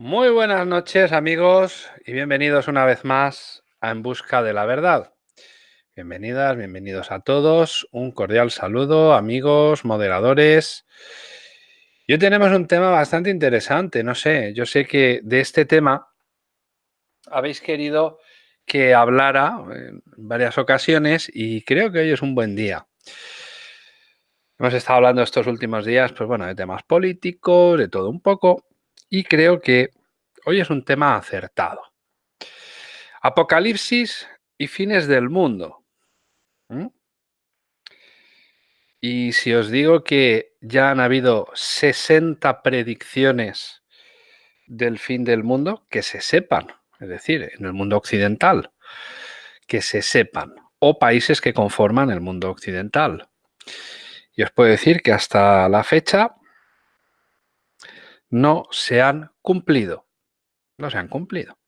Muy buenas noches amigos y bienvenidos una vez más a En Busca de la Verdad. Bienvenidas, bienvenidos a todos. Un cordial saludo amigos, moderadores. Y hoy tenemos un tema bastante interesante. No sé, yo sé que de este tema habéis querido que hablara en varias ocasiones y creo que hoy es un buen día. Hemos estado hablando estos últimos días, pues bueno, de temas políticos, de todo un poco, y creo que hoy es un tema acertado. Apocalipsis y fines del mundo. Y si os digo que ya han habido 60 predicciones del fin del mundo, que se sepan, es decir, en el mundo occidental, que se sepan, o países que conforman el mundo occidental. Y os puedo decir que hasta la fecha no se han cumplido. No se han cumplido.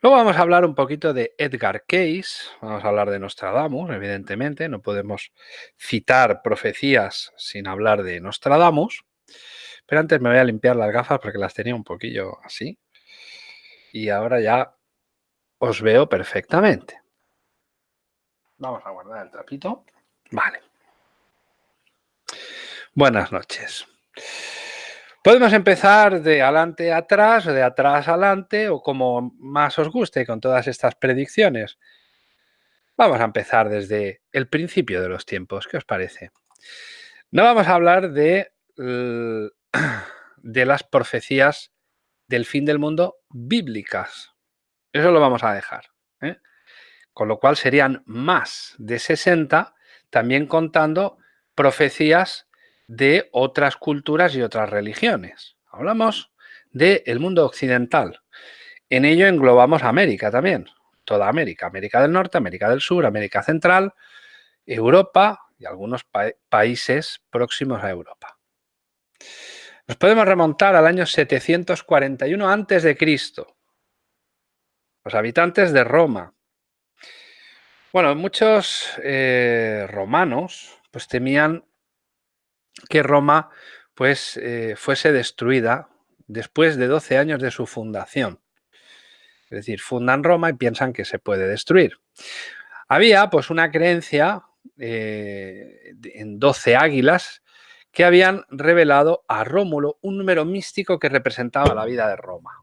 Luego vamos a hablar un poquito de Edgar Case, vamos a hablar de Nostradamus, evidentemente, no podemos citar profecías sin hablar de Nostradamus, pero antes me voy a limpiar las gafas porque las tenía un poquillo así y ahora ya os veo perfectamente. Vamos a guardar el trapito. Vale. Buenas noches. Podemos empezar de adelante a atrás o de atrás adelante o como más os guste con todas estas predicciones. Vamos a empezar desde el principio de los tiempos. ¿Qué os parece? No vamos a hablar de, de las profecías del fin del mundo bíblicas. Eso lo vamos a dejar. ¿eh? Con lo cual serían más de 60, también contando profecías de otras culturas y otras religiones. Hablamos del mundo occidental. En ello englobamos América también, toda América, América del Norte, América del Sur, América Central, Europa y algunos países próximos a Europa. Nos podemos remontar al año 741 a.C. Los habitantes de Roma. Bueno, muchos eh, romanos pues temían que Roma pues, eh, fuese destruida después de 12 años de su fundación. Es decir, fundan Roma y piensan que se puede destruir. Había pues una creencia eh, en 12 águilas que habían revelado a Rómulo un número místico que representaba la vida de Roma.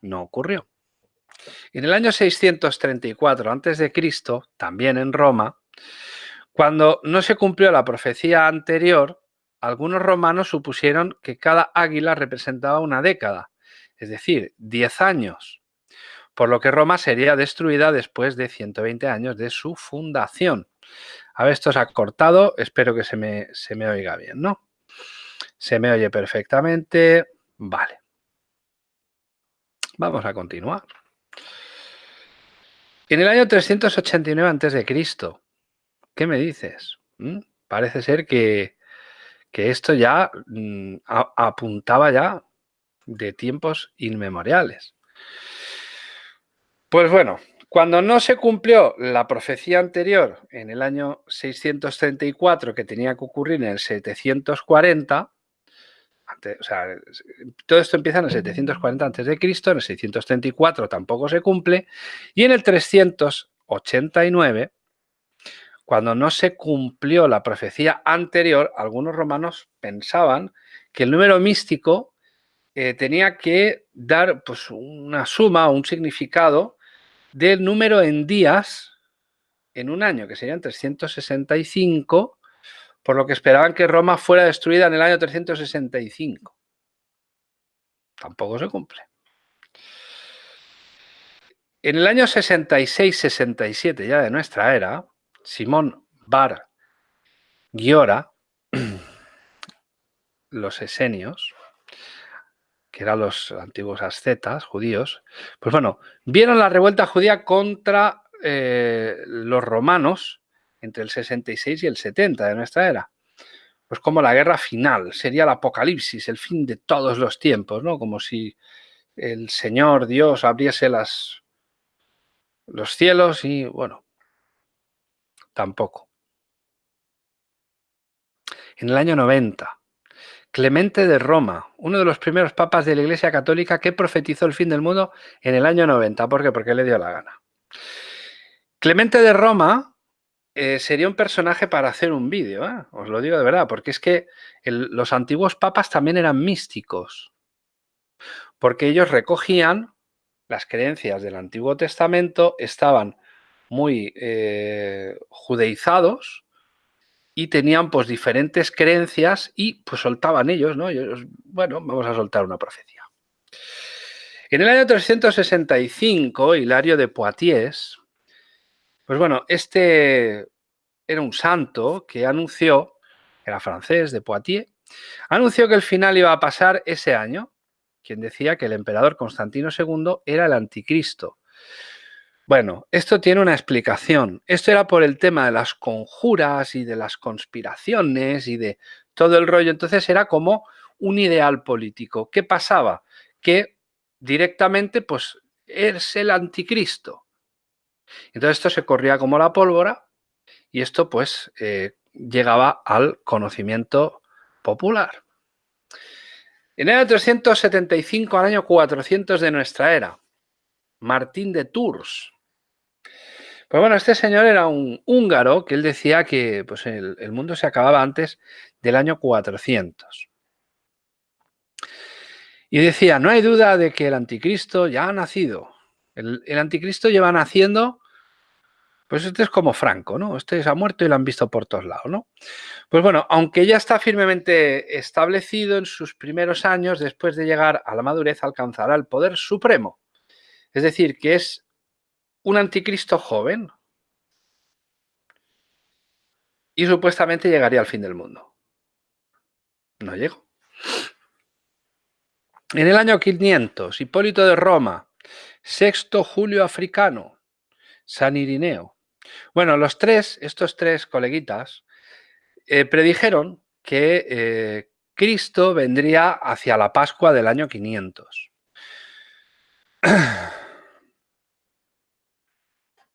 No ocurrió. En el año 634 a.C., también en Roma, cuando no se cumplió la profecía anterior, algunos romanos supusieron que cada águila representaba una década, es decir, 10 años, por lo que Roma sería destruida después de 120 años de su fundación. A ver, esto se ha cortado, espero que se me, se me oiga bien, ¿no? Se me oye perfectamente, vale. Vamos a continuar. En el año 389 a.C., ¿Qué me dices? ¿Mm? Parece ser que, esto ya mm, apuntaba ya de tiempos inmemoriales. Pues bueno, cuando no se cumplió la profecía anterior en el año 634 que tenía que ocurrir en el 740, o sea, todo esto empieza en el 740 a.C., en el 634 tampoco se cumple, y en el 389 cuando no se cumplió la profecía anterior, algunos romanos pensaban que el número místico eh, tenía que dar pues, una suma un significado del número en días en un año, que serían 365, por lo que esperaban que Roma fuera destruida en el año 365. Tampoco se cumple. En el año 66-67 ya de nuestra era, Simón Bar Giora, los esenios, que eran los antiguos ascetas judíos, pues bueno, vieron la revuelta judía contra eh, los romanos entre el 66 y el 70 de nuestra era. Pues como la guerra final, sería el apocalipsis, el fin de todos los tiempos, ¿no? Como si el Señor Dios abriese las, los cielos y, bueno, tampoco. En el año 90, Clemente de Roma, uno de los primeros papas de la Iglesia Católica que profetizó el fin del mundo en el año 90. ¿Por qué? Porque le dio la gana. Clemente de Roma eh, sería un personaje para hacer un vídeo, ¿eh? os lo digo de verdad, porque es que los antiguos papas también eran místicos, porque ellos recogían las creencias del Antiguo Testamento, estaban muy eh, judeizados y tenían pues diferentes creencias y pues soltaban ellos, ¿no? bueno, vamos a soltar una profecía. En el año 365, Hilario de Poitiers, pues bueno, este era un santo que anunció, era francés de Poitiers, anunció que el final iba a pasar ese año, quien decía que el emperador Constantino II era el anticristo bueno, esto tiene una explicación. Esto era por el tema de las conjuras y de las conspiraciones y de todo el rollo. Entonces era como un ideal político. ¿Qué pasaba? Que directamente pues es el anticristo. Entonces esto se corría como la pólvora y esto pues eh, llegaba al conocimiento popular. En el año 375 al año 400 de nuestra era, Martín de Tours, pues bueno, este señor era un húngaro que él decía que pues el, mundo se acababa antes del año 400. Y decía, no hay duda de que el anticristo ya ha nacido. El, anticristo lleva naciendo, pues este es como Franco, ¿no? Este se ha muerto y lo han visto por todos lados, ¿no? Pues bueno, aunque ya está firmemente establecido en sus primeros años, después de llegar a la madurez alcanzará el poder supremo. Es decir, que es un anticristo joven y supuestamente llegaría al fin del mundo. No llegó. En el año 500, Hipólito de Roma, Sexto Julio Africano, San Irineo. Bueno, los tres, estos tres coleguitas, eh, predijeron que eh, Cristo vendría hacia la Pascua del año 500.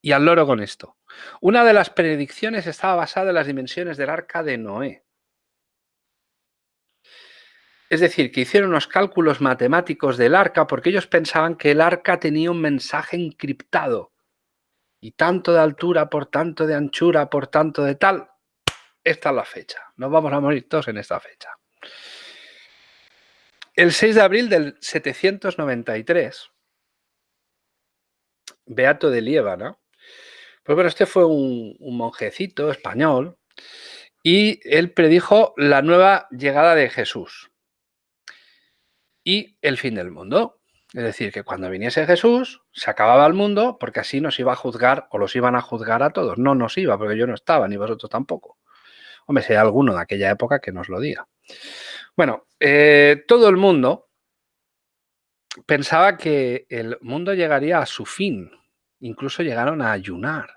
Y al loro con esto. Una de las predicciones estaba basada en las dimensiones del arca de Noé. Es decir, que hicieron unos cálculos matemáticos del arca porque ellos pensaban que el arca tenía un mensaje encriptado. Y tanto de altura, por tanto de anchura, por tanto de tal. Esta es la fecha. Nos vamos a morir todos en esta fecha. El 6 de abril del 793, Beato de Liébana, pues bueno, este fue un, monjecito español y él predijo la nueva llegada de Jesús y el fin del mundo. Es decir, que cuando viniese Jesús se acababa el mundo porque así nos iba a juzgar o los iban a juzgar a todos. No nos iba porque yo no estaba, ni vosotros tampoco. Hombre, si hay alguno de aquella época que nos lo diga. Bueno, eh, todo el mundo pensaba que el mundo llegaría a su fin. Incluso llegaron a ayunar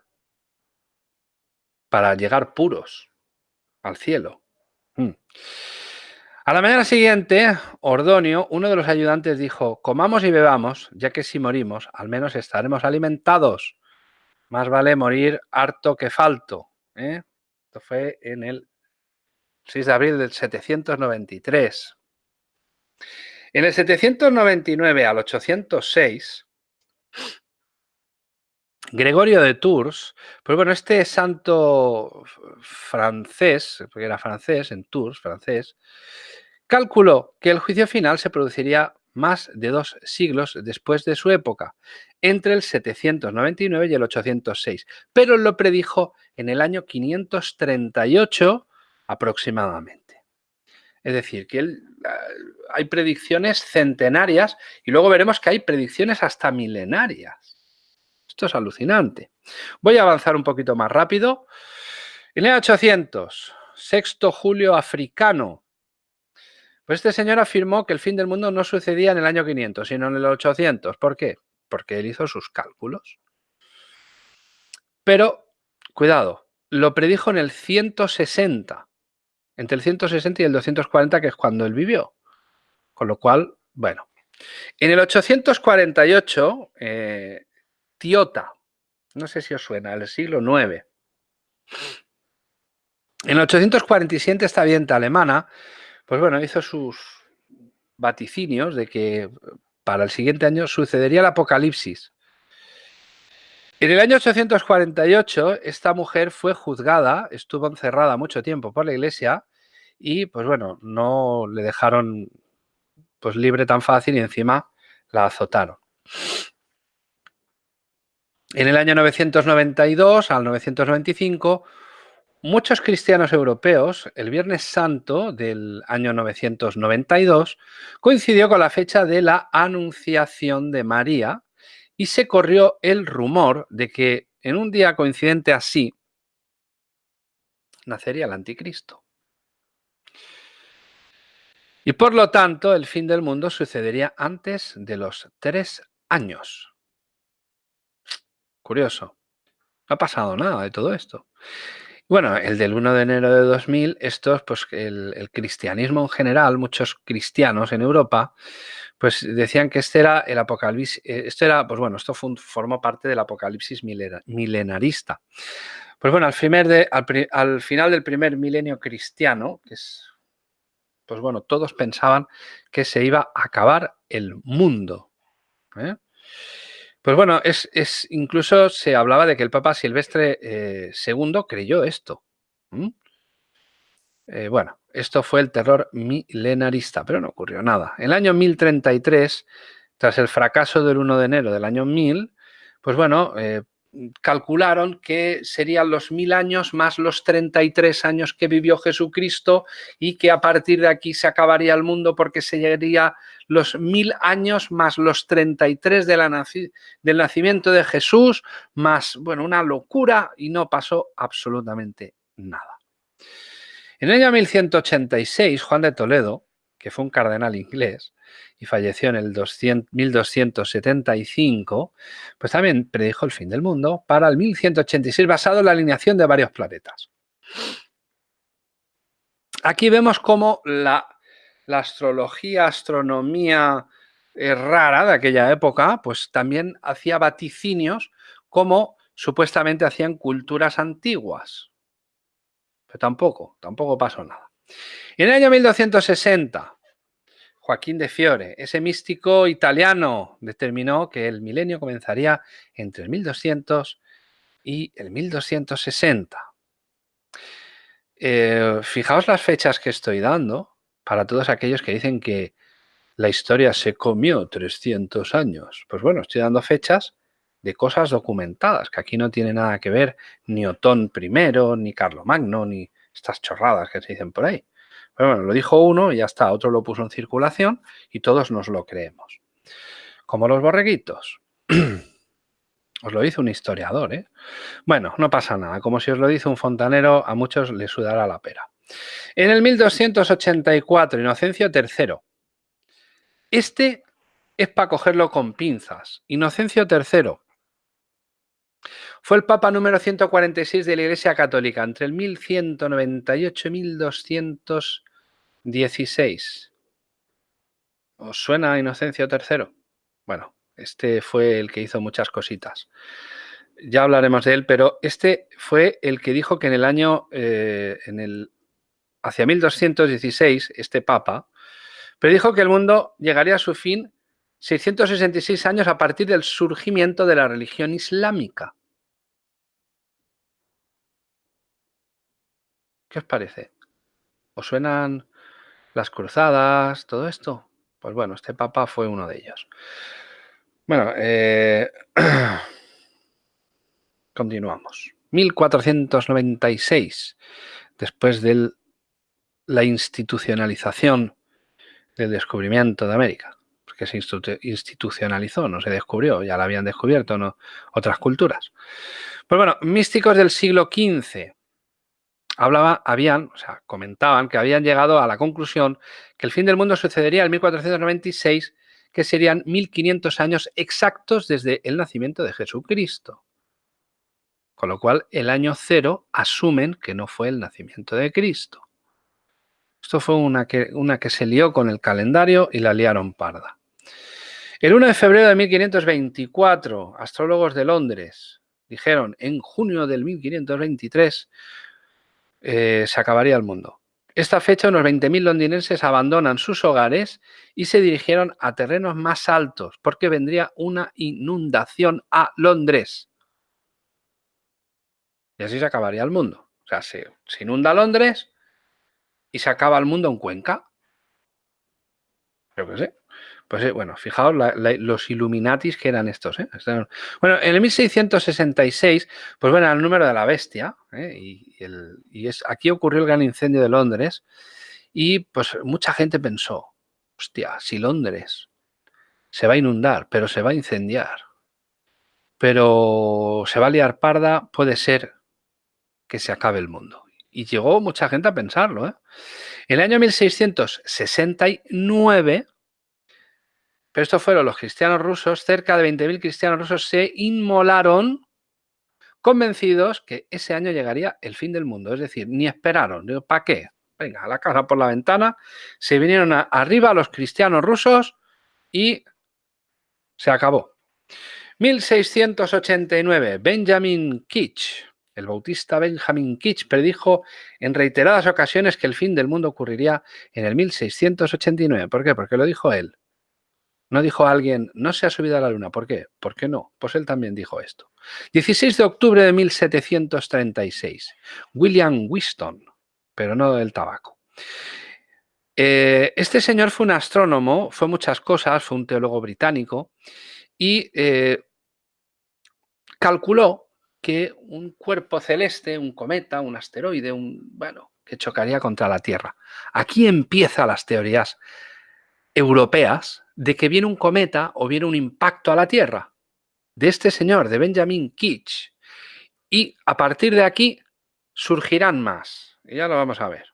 para llegar puros al cielo. Mm. A la mañana siguiente, Ordonio, uno de los ayudantes, dijo, comamos y bebamos, ya que si morimos, al menos estaremos alimentados. Más vale morir harto que falto. ¿eh? Esto fue en el 6 de abril del 793. En el 799 al 806, Gregorio de Tours, pues bueno, este santo francés, porque era francés, en Tours, francés, calculó que el juicio final se produciría más de dos siglos después de su época, entre el 799 y el 806, pero lo predijo en el año 538 aproximadamente. Es decir, que hay predicciones centenarias y luego veremos que hay predicciones hasta milenarias. Esto es alucinante. Voy a avanzar un poquito más rápido. En el 800, sexto julio africano. Pues este señor afirmó que el fin del mundo no sucedía en el año 500, sino en el 800. ¿Por qué? Porque él hizo sus cálculos. Pero, cuidado, lo predijo en el 160. Entre el 160 y el 240, que es cuando él vivió. Con lo cual, bueno. En el 848, eh, Tiota. No sé si os suena, el siglo IX. En 847 esta vienta alemana pues bueno, hizo sus vaticinios de que para el siguiente año sucedería el apocalipsis. En el año 848, esta mujer fue juzgada, estuvo encerrada mucho tiempo por la iglesia y, pues bueno, no le dejaron pues libre tan fácil y encima la azotaron. En el año 992 al 995, muchos cristianos europeos, el Viernes Santo del año 992, coincidió con la fecha de la Anunciación de María y se corrió el rumor de que en un día coincidente así nacería el anticristo. Y por lo tanto, el fin del mundo sucedería antes de los tres años. Curioso. No ha pasado nada de todo esto. Bueno, el del 1 de enero de 2000, estos, pues el, cristianismo en general, muchos cristianos en Europa, pues decían que este era el apocalipsis, eh, esto era, pues bueno, esto formó parte del apocalipsis milenarista. Pues bueno, al, final del primer milenio cristiano, que es pues bueno, todos pensaban que se iba a acabar el mundo. ¿eh? Pues bueno, es, incluso se hablaba de que el Papa Silvestre II eh, creyó esto. Eh, bueno, esto fue el terror milenarista, pero no ocurrió nada. En el año 1033, tras el fracaso del 1 de enero del año 1000, pues bueno, calcularon que serían los mil años más los 33 años que vivió Jesucristo y que a partir de aquí se acabaría el mundo porque sería los mil años más los 33 de la del nacimiento de Jesús, más, bueno, una locura y no pasó absolutamente nada. En el año 1186, Juan de Toledo, que fue un cardenal inglés, y falleció en el 1275, pues también predijo el fin del mundo para el 1186 basado en la alineación de varios planetas. Aquí vemos cómo la, astrología, astronomía eh, rara de aquella época, pues también hacía vaticinios como supuestamente hacían culturas antiguas. Pero tampoco, tampoco pasó nada. en el año 1260, Joaquín de Fiore, ese místico italiano, determinó que el milenio comenzaría entre el 1200 y el 1260. Eh, fijaos las fechas que estoy dando para todos aquellos que dicen que la historia se comió 300 años. Pues bueno, estoy dando fechas de cosas documentadas, que aquí no tiene nada que ver ni Otón I, ni Carlomagno, ni estas chorradas que se dicen por ahí bueno, lo dijo uno y ya está, otro lo puso en circulación y todos nos lo creemos. Como los borreguitos. Os lo dice un historiador, ¿eh? Bueno, no pasa nada. Como si os lo dice un fontanero, a muchos les sudará la pera. En el 1284, Inocencio III. Este es para cogerlo con pinzas. Inocencio III fue el Papa número 146 de la Iglesia Católica entre el 1198 y 1216. ¿Os suena Inocencio III? Bueno, este fue el que hizo muchas cositas. Ya hablaremos de él, pero este fue el que dijo que en el año, eh, en el, hacia 1216, este Papa, predijo que el mundo llegaría a su fin 666 años a partir del surgimiento de la religión islámica. ¿Qué os parece? ¿Os suenan las cruzadas, todo esto? Pues bueno, este papa fue uno de ellos. Bueno, eh, continuamos. 1496, después de la institucionalización del descubrimiento de América, porque se institucionalizó, no se descubrió, ya la habían descubierto ¿no? otras culturas. Pues bueno, místicos del siglo XV, hablaba, habían, o sea, comentaban que habían llegado a la conclusión que el fin del mundo sucedería en 1496, que serían 1500 años exactos desde el nacimiento de Jesucristo. Con lo cual, el año cero asumen que no fue el nacimiento de Cristo. Esto fue una que, una que se lió con el calendario y la liaron parda. El 1 de febrero de 1524, astrólogos de Londres dijeron en junio del 1523 eh, se acabaría el mundo. esta fecha unos 20.000 londinenses abandonan sus hogares y se dirigieron a terrenos más altos porque vendría una inundación a Londres. Y así se acabaría el mundo. O sea, se, inunda Londres y se acaba el mundo en Cuenca. Yo qué sé. Pues eh, bueno, fijaos los Illuminatis que eran estos. ¿eh? Bueno, en el 1666, pues bueno, el número de la bestia, ¿eh? y, es, aquí ocurrió el gran incendio de Londres, y pues mucha gente pensó, hostia, si Londres se va a inundar, pero se va a incendiar, pero se va a liar parda, puede ser que se acabe el mundo. Y llegó mucha gente a pensarlo. En el año 1669 pero esto fueron los cristianos rusos, cerca de 20.000 cristianos rusos se inmolaron convencidos que ese año llegaría el fin del mundo. Es decir, ni esperaron. ¿Para qué? Venga, a la casa por la ventana. Se vinieron arriba los cristianos rusos y se acabó. 1689, Benjamin Kitch, el bautista Benjamin Kitch, predijo en reiteradas ocasiones que el fin del mundo ocurriría en el 1689. ¿Por qué? Porque lo dijo él. No dijo alguien, no se ha subido a la luna. ¿Por qué? ¿Por qué no? Pues él también dijo esto. 16 de octubre de 1736. William Whiston, pero no del tabaco. Eh, este señor fue un astrónomo, fue muchas cosas, fue un teólogo británico y eh, calculó que un cuerpo celeste, un cometa, un asteroide, un bueno, que chocaría contra la Tierra. Aquí empiezan las teorías europeas de que viene un cometa o viene un impacto a la Tierra, de este señor, de Benjamin Kitch. Y a partir de aquí surgirán más. Y ya lo vamos a ver.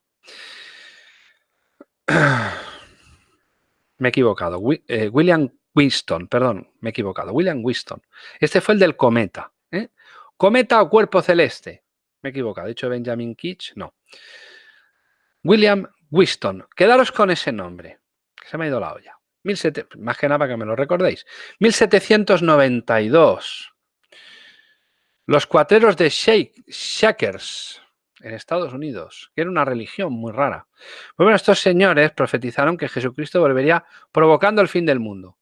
Me he equivocado. Eh, William Winston, perdón, me he equivocado. William Winston. Este fue el del cometa. ¿eh? Cometa o cuerpo celeste. Me he equivocado. ¿He dicho Benjamin Kitch? No. William Winston. Quedaros con ese nombre se me ha ido la olla. Más que nada para que me lo recordéis. 1792. Los cuateros de Shakers en Estados Unidos, que era una religión muy rara. Pues bueno, estos señores profetizaron que Jesucristo volvería provocando el fin del mundo.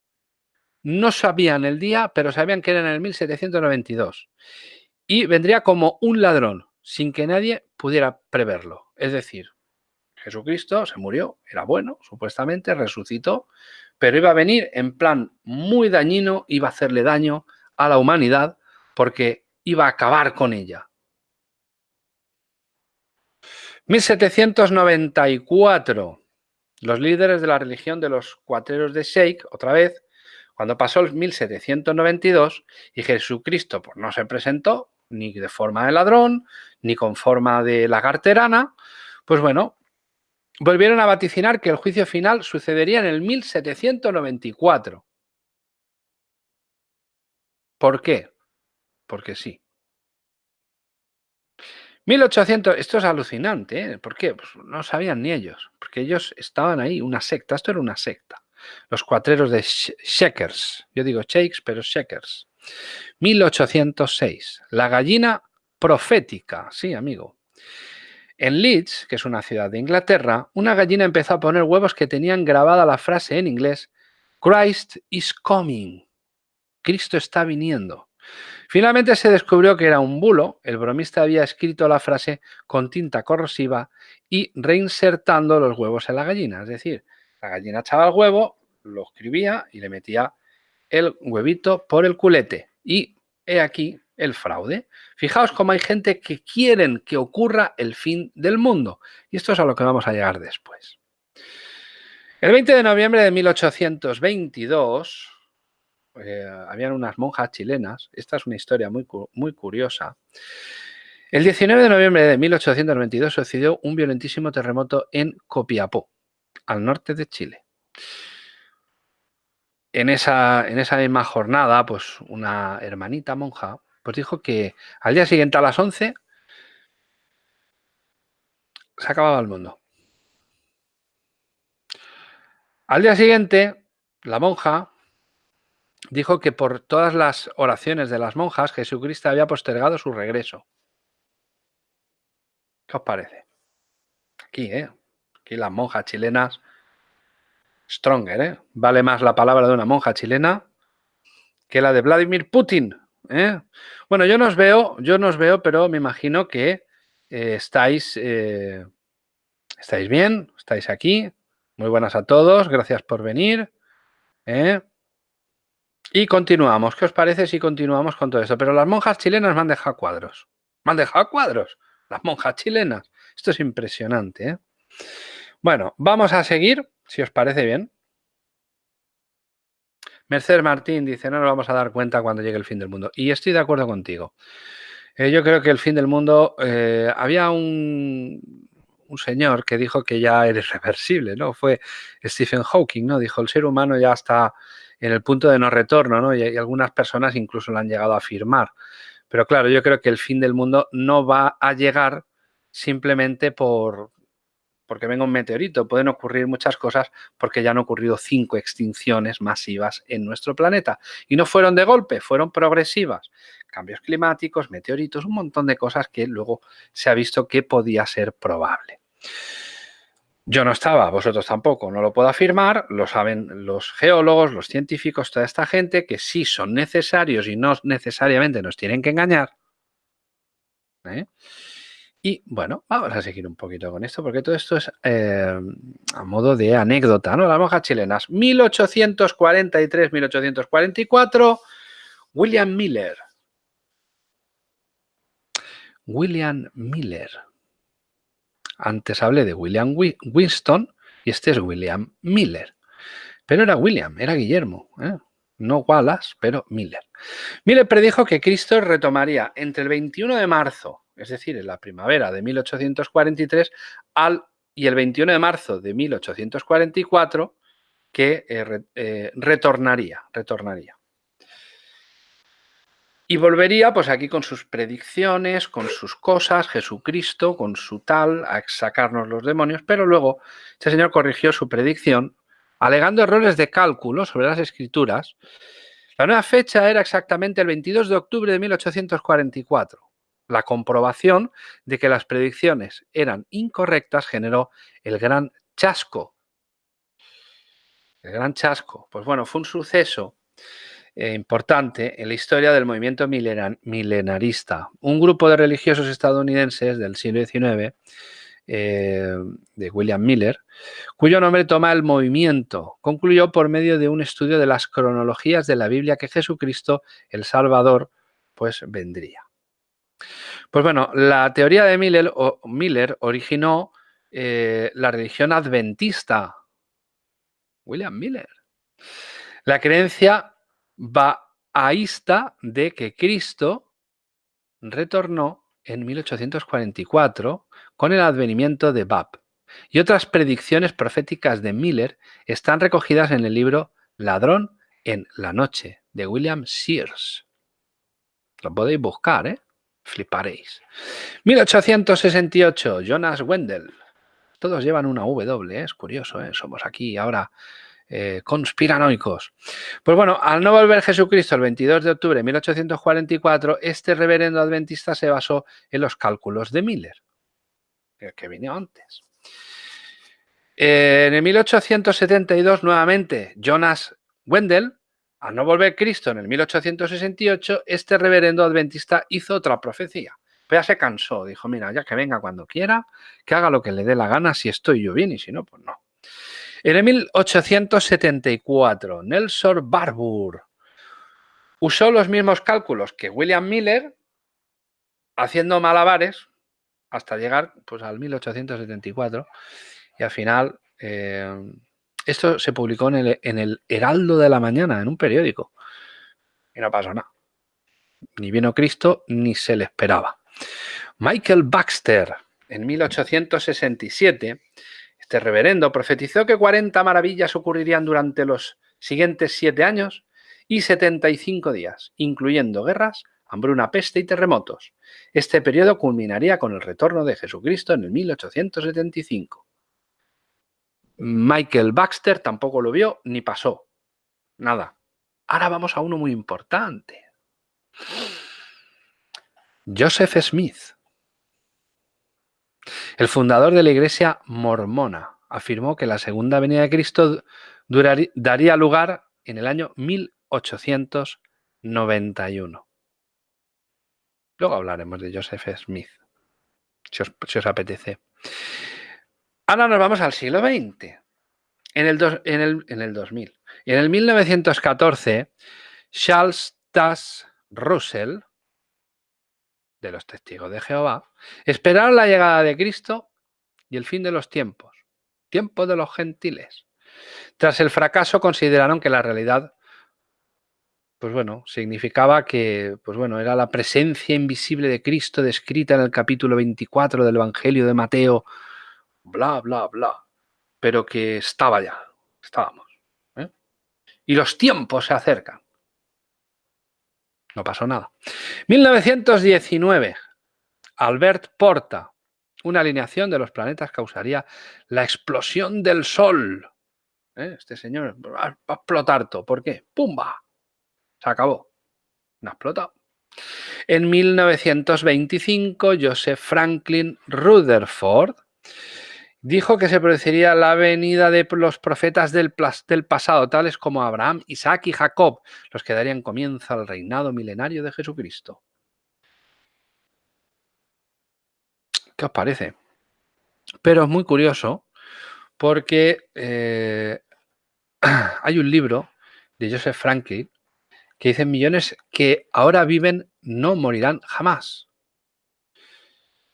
No sabían el día, pero sabían que era en el 1792. Y vendría como un ladrón, sin que nadie pudiera preverlo. Es decir, Jesucristo se murió, era bueno, supuestamente, resucitó, pero iba a venir en plan muy dañino, iba a hacerle daño a la humanidad porque iba a acabar con ella. 1794. Los líderes de la religión de los cuatreros de Sheikh, otra vez, cuando pasó el 1792 y Jesucristo pues, no se presentó ni de forma de ladrón, ni con forma de lagarterana, pues bueno, volvieron a vaticinar que el juicio final sucedería en el 1794. ¿Por qué? Porque sí. 1800, esto es alucinante, ¿eh? ¿por qué? Pues no sabían ni ellos, porque ellos estaban ahí, una secta, esto era una secta. Los cuatreros de Shakers, yo digo Shakes, pero Shakers. 1806, la gallina profética, sí, amigo. En Leeds, que es una ciudad de Inglaterra, una gallina empezó a poner huevos que tenían grabada la frase en inglés Christ is coming. Cristo está viniendo. Finalmente se descubrió que era un bulo. El bromista había escrito la frase con tinta corrosiva y reinsertando los huevos en la gallina. Es decir, la gallina echaba el huevo, lo escribía y le metía el huevito por el culete. Y he aquí el fraude. Fijaos cómo hay gente que quieren que ocurra el fin del mundo. Y esto es a lo que vamos a llegar después. El 20 de noviembre de 1822, eh, habían unas monjas chilenas, esta es una historia muy, muy curiosa. El 19 de noviembre de 1822 sucedió un violentísimo terremoto en Copiapó, al norte de Chile. En esa, en esa misma jornada, pues una hermanita monja pues dijo que al día siguiente a las 11 se acababa el mundo. Al día siguiente, la monja dijo que por todas las oraciones de las monjas, Jesucristo había postergado su regreso. ¿Qué os parece? Aquí, ¿eh? Aquí las monjas chilenas, stronger, ¿eh? Vale más la palabra de una monja chilena que la de Vladimir Putin. ¿Eh? Bueno, yo no os veo, yo no os veo, pero me imagino que eh, estáis, eh, estáis bien, estáis aquí. Muy buenas a todos, gracias por venir. Y continuamos. ¿Qué os parece si continuamos con todo esto? Pero las monjas chilenas me han dejado cuadros. Me han dejado cuadros. Las monjas chilenas. Esto es impresionante. Bueno, vamos a seguir, si os parece bien. Mercedes Martín dice, no nos vamos a dar cuenta cuando llegue el fin del mundo. Y estoy de acuerdo contigo. Eh, yo creo que el fin del mundo, eh, había un, un, señor que dijo que ya era irreversible, ¿no? Fue Stephen Hawking, ¿no? Dijo, el ser humano ya está en el punto de no retorno, ¿no? Y algunas personas incluso lo han llegado a afirmar. Pero claro, yo creo que el fin del mundo no va a llegar simplemente por, porque venga un meteorito, pueden ocurrir muchas cosas porque ya han ocurrido cinco extinciones masivas en nuestro planeta. Y no fueron de golpe, fueron progresivas. Cambios climáticos, meteoritos, un montón de cosas que luego se ha visto que podía ser probable. Yo no estaba, vosotros tampoco, no lo puedo afirmar, lo saben los geólogos, los científicos, toda esta gente que sí son necesarios y no necesariamente nos tienen que engañar. ¿eh? Y bueno, vamos a seguir un poquito con esto, porque todo esto es eh, a modo de anécdota, ¿no? Las monjas chilenas, 1843-1844, William Miller. William Miller. Antes hablé de William Winston y este es William Miller. Pero era William, era Guillermo, ¿eh? no Wallace, pero Miller. Miller predijo que Cristo retomaría entre el 21 de marzo es decir, en la primavera de 1843 al, y el 21 de marzo de 1844 que eh, eh, retornaría, retornaría. Y volvería pues aquí con sus predicciones, con sus cosas, Jesucristo, con su tal, a sacarnos los demonios, pero luego este señor corrigió su predicción alegando errores de cálculo sobre las escrituras. La nueva fecha era exactamente el 22 de octubre de 1844 la comprobación de que las predicciones eran incorrectas generó el gran chasco. El gran chasco. Pues bueno, fue un suceso eh, importante en la historia del movimiento milenarista. Un grupo de religiosos estadounidenses del siglo XIX, eh, de William Miller, cuyo nombre toma el movimiento, concluyó por medio de un estudio de las cronologías de la Biblia que Jesucristo, el Salvador, pues vendría. Pues bueno, la teoría de Miller, originó eh, la religión adventista. William Miller. La creencia bahaísta de que Cristo retornó en 1844 con el advenimiento de Bab. Y otras predicciones proféticas de Miller están recogidas en el libro Ladrón en la noche de William Sears. Lo podéis buscar, ¿eh? Fliparéis. 1868, Jonas Wendell. Todos llevan una W, ¿eh? es curioso, ¿eh? somos aquí ahora eh, conspiranoicos. Pues bueno, al no volver Jesucristo el 22 de octubre de 1844, este reverendo adventista se basó en los cálculos de Miller, que vino antes. En el 1872, nuevamente, Jonas Wendell al no volver Cristo en el 1868, este reverendo adventista hizo otra profecía. Pero ya se cansó, dijo, mira, ya que venga cuando quiera, que haga lo que le dé la gana, si estoy yo bien y si no, pues no. En el 1874, Nelson Barbour usó los mismos cálculos que William Miller, haciendo malabares hasta llegar pues, al 1874 y al final eh, esto se publicó en el, Heraldo de la Mañana, en un periódico. Y no pasó nada. Ni vino Cristo, ni se le esperaba. Michael Baxter, en 1867, este reverendo profetizó que 40 maravillas ocurrirían durante los siguientes siete años y 75 días, incluyendo guerras, hambruna, peste y terremotos. Este periodo culminaría con el retorno de Jesucristo en el 1875. Michael Baxter tampoco lo vio ni pasó. Nada. Ahora vamos a uno muy importante. Joseph Smith, el fundador de la iglesia mormona. afirmó que la segunda venida de Cristo daría lugar en el año 1891. Luego hablaremos de Joseph Smith, si os, apetece. Ahora nos vamos al siglo XX, en el, en el, en el 2000. Y en el 1914, Charles Tass Russell, de los testigos de Jehová, esperaron la llegada de Cristo y el fin de los tiempos, tiempo de los gentiles. Tras el fracaso consideraron que la realidad pues bueno, significaba que, pues bueno, era la presencia invisible de Cristo descrita en el capítulo 24 del Evangelio de Mateo, bla, bla, bla, pero que estaba ya, estábamos. ¿eh? Y los tiempos se acercan. No pasó nada. 1919, Albert Porta, una alineación de los planetas causaría la explosión del Sol. ¿Eh? Este señor va a explotar todo. ¿Por qué? ¡Pumba! Se acabó. No ha explotado. En 1925, Joseph Franklin Rutherford dijo que se produciría la venida de los profetas del, del, pasado, tales como Abraham, Isaac y Jacob, los que darían comienzo al reinado milenario de Jesucristo. ¿Qué os parece? Pero es muy curioso porque eh, hay un libro de Joseph Franklin que dice millones que ahora viven no morirán jamás.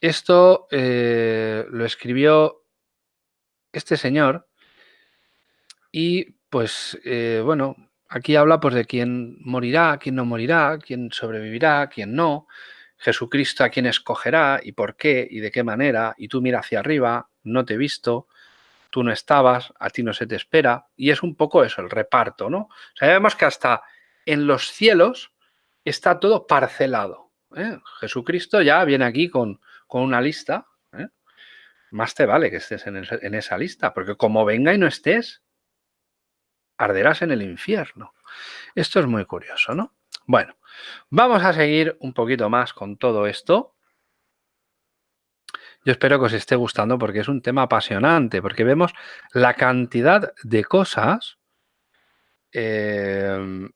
Esto eh, lo escribió este señor y pues eh, bueno, aquí habla pues de quién morirá, quién no morirá, quién sobrevivirá, quién no. Jesucristo a quién escogerá y por qué y de qué manera, y tú mira hacia arriba, no te he visto, tú no estabas, a ti no se te espera, y es un poco eso, el reparto, ¿no? Sabemos que hasta en los cielos está todo parcelado. ¿eh? Jesucristo ya viene aquí con, con una lista, ¿eh? Más te vale que estés en, esa lista, porque como venga y no estés, arderás en el infierno. Esto es muy curioso, ¿no? Bueno, vamos a seguir un poquito más con todo esto. Yo espero que os esté gustando porque es un tema apasionante, porque vemos la cantidad de cosas, em,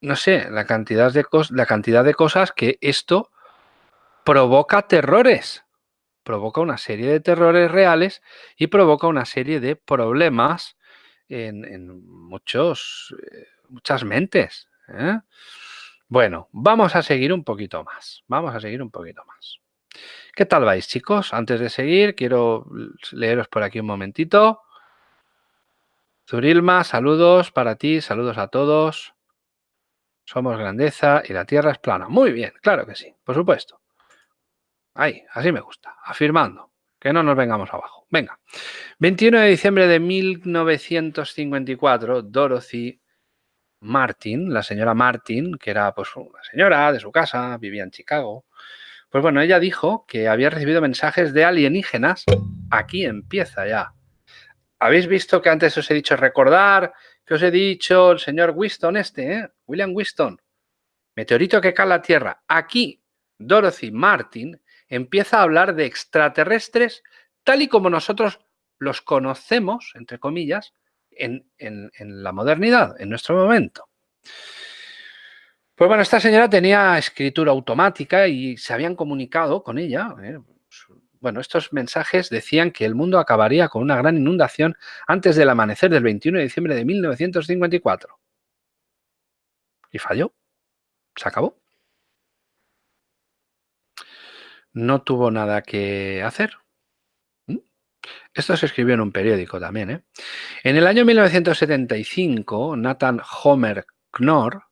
no sé, la cantidad, de la cantidad de cosas que esto provoca terrores, provoca una serie de terrores reales y provoca una serie de problemas en, muchos, eh, muchas mentes. ¿eh? Bueno, vamos a seguir un poquito más. Vamos a seguir un poquito más. ¿Qué tal vais, chicos? Antes de seguir, quiero leeros por aquí un momentito. Zurilma, saludos para ti, saludos a todos. Somos grandeza y la tierra es plana. Muy bien, claro que sí, por supuesto. Ahí, así me gusta, afirmando, que no nos vengamos abajo. Venga, 21 de diciembre de 1954, Dorothy Martin, la señora Martin, que era pues una señora de su casa, vivía en Chicago, pues bueno, ella dijo que había recibido mensajes de alienígenas. Aquí empieza ya. ¿Habéis visto que antes os he dicho recordar que os he dicho el señor Winston este, ¿eh? William Winston? Meteorito que cae la Tierra. Aquí Dorothy Martin empieza a hablar de extraterrestres tal y como nosotros los conocemos, entre comillas, en, la modernidad, en nuestro momento. Pues bueno, esta señora tenía escritura automática y se habían comunicado con ella. ¿eh? Bueno, estos mensajes decían que el mundo acabaría con una gran inundación antes del amanecer del 21 de diciembre de 1954. Y falló. Se acabó. No tuvo nada que hacer. Esto se escribió en un periódico también. ¿eh? En el año 1975, Nathan Homer Knorr,